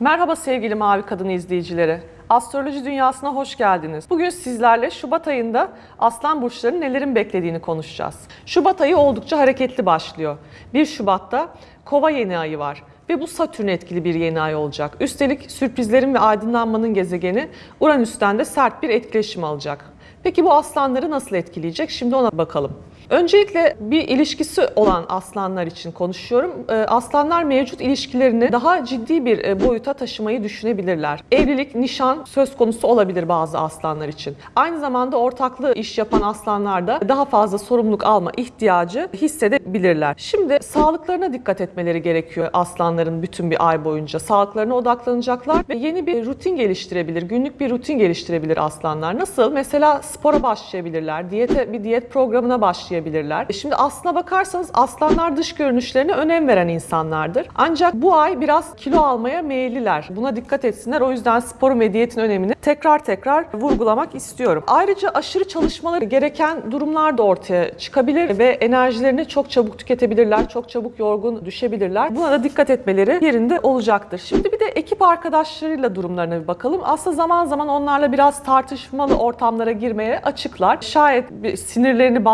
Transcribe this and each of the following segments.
Merhaba sevgili Mavi Kadın izleyicileri. Astroloji dünyasına hoş geldiniz. Bugün sizlerle Şubat ayında Aslan burçlarının nelerin beklediğini konuşacağız. Şubat ayı oldukça hareketli başlıyor. 1 Şubat'ta Kova yeni ayı var ve bu Satürn etkili bir yeni ay olacak. Üstelik sürprizlerin ve aydınlanmanın gezegeni Uranüs'ten de sert bir etkileşim alacak. Peki bu aslanları nasıl etkileyecek? Şimdi ona bakalım. Öncelikle bir ilişkisi olan aslanlar için konuşuyorum. Ee, Aslanlar mevcut ilişkilerini daha ciddi bir e, boyuta taşımayı düşünebilirler. Evlilik, nişan söz konusu olabilir bazı aslanlar için. Aynı zamanda ortaklı iş yapan aslanlar da daha fazla sorumluluk alma ihtiyacı hissedebilirler. Şimdi sağlıklarına dikkat etmeleri gerekiyor aslanların bütün bir ay boyunca. Sağlıklarına odaklanacaklar ve yeni bir rutin geliştirebilir, günlük bir rutin geliştirebilir aslanlar. Nasıl? Mesela spora başlayabilirler, diyete bir diyet programına başlayabilirler. E Şimdi aslına bakarsanız aslanlar dış görünüşlerine önem veren insanlardır. Ancak bu ay biraz kilo almaya meyilliler. Buna dikkat etsinler. O yüzden sporun ve diyetin önemini tekrar tekrar vurgulamak istiyorum. Ayrıca aşırı çalışmaları gereken durumlar da ortaya çıkabilir ve enerjilerini çok çabuk tüketebilirler, çok çabuk yorgun düşebilirler. Buna da dikkat etmeleri yerinde olacaktır. Şimdi bir de ekip arkadaşlarıyla durumlarına bir bakalım. Aslında zaman zaman onlarla biraz tartışmalı ortamlara girmeye açıklar. Şayet sinirlerini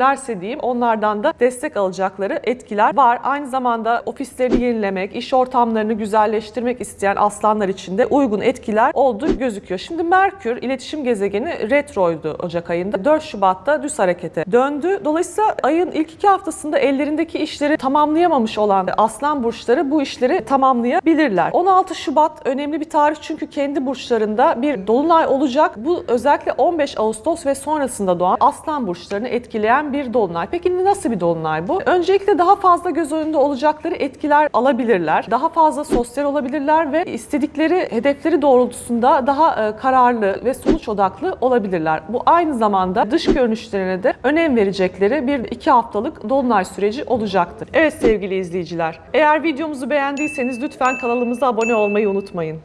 bastırabilirlerse diyeyim onlardan da destek alacakları etkiler var. Aynı zamanda ofislerini yenilemek, iş ortamlarını güzelleştirmek isteyen aslanlar için de uygun etkiler olduğu gözüküyor. Şimdi Merkür iletişim gezegeni retroydu Ocak ayında. 4 Şubat'ta düz harekete döndü. Dolayısıyla ayın ilk iki haftasında ellerindeki işleri tamamlayamamış olan aslan burçları bu işleri tamamlayabilirler. 16 Şubat önemli bir tarih çünkü kendi burçlarında bir dolunay olacak. Bu özellikle 15 Ağustos ve sonrasında doğan aslan burçlarını etkileyen bir dolunay. Peki nasıl bir dolunay bu? Öncelikle daha fazla göz önünde olacakları etkiler alabilirler. Daha fazla sosyal olabilirler ve istedikleri hedefleri doğrultusunda daha e, kararlı ve sonuç odaklı olabilirler. Bu aynı zamanda dış görünüşlerine de önem verecekleri bir iki haftalık dolunay süreci olacaktır. Evet sevgili izleyiciler, eğer videomuzu beğendiyseniz lütfen kanalımıza abone olmayı unutmayın.